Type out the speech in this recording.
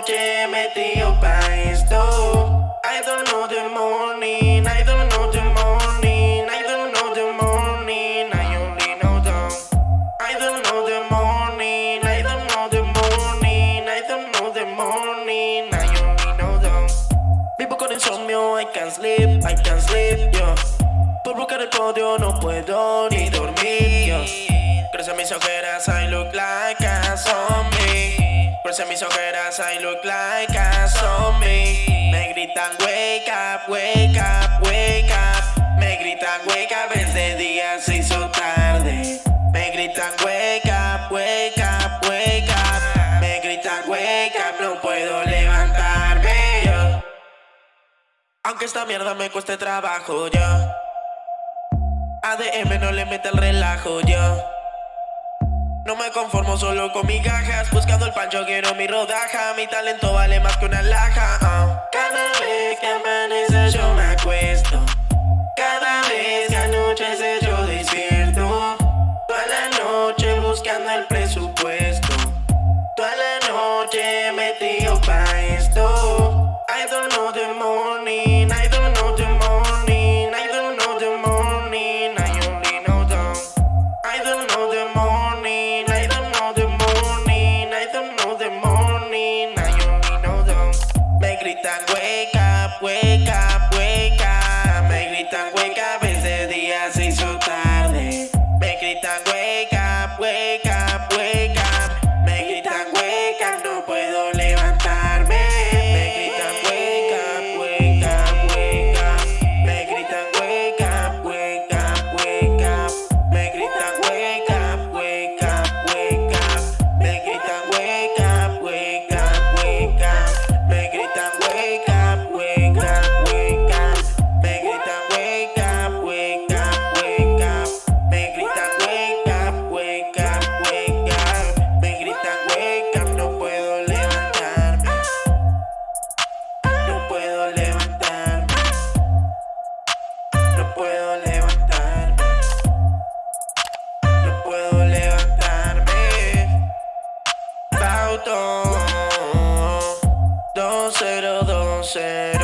noche metido pa' esto. I don't know the morning, I don't know the morning I don't know the morning, I only know dawn I don't know the morning, I don't know the morning I don't know the morning, I only know dawn Vivo con insomnio, I can't sleep, I can't sleep, yo Por buscar el podio no puedo ni dormir, yo Gracias a mis ojeras I look like Crecen mis ojeras, I look like a zombie. Me gritan wake up, wake up, wake up. Me gritan wake up, es de día, se hizo tarde. Me gritan wake up, wake up, wake up. Me gritan wake up, no puedo levantarme, yo. Aunque esta mierda me cueste trabajo, yo. ADM no le mete el relajo, yo. No me conformo solo con mis gajas Buscando el pancho quiero mi rodaja. Mi talento vale más que una laja. Ah. Cada vez que amanece yo me acuesto. Cada vez que anochece yo despierto. Toda la noche buscando el presupuesto Wake up, wake up, No puedo levantarme. No puedo levantarme. Bauto 2012